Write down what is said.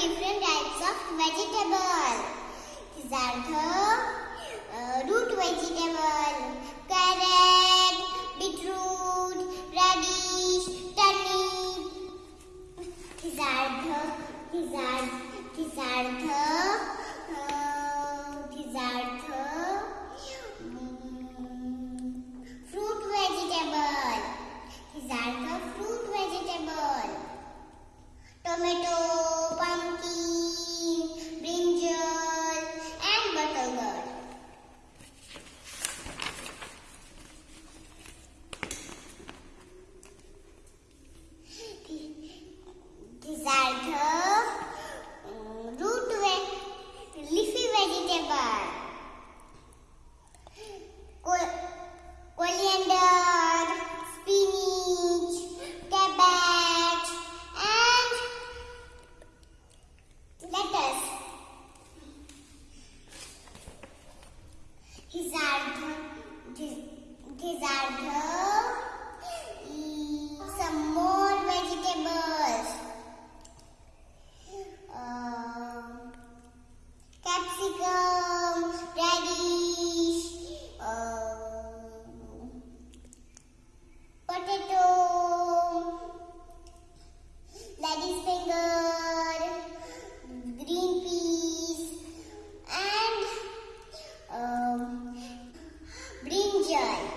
different types of vegetable. These are the uh, root vegetable, carrot, beetroot, radish, turnip. These are the these are these are the These are the some more vegetables. Uh, capsicum, radish, uh, potato, ladies finger, green peas, and um, brinjal.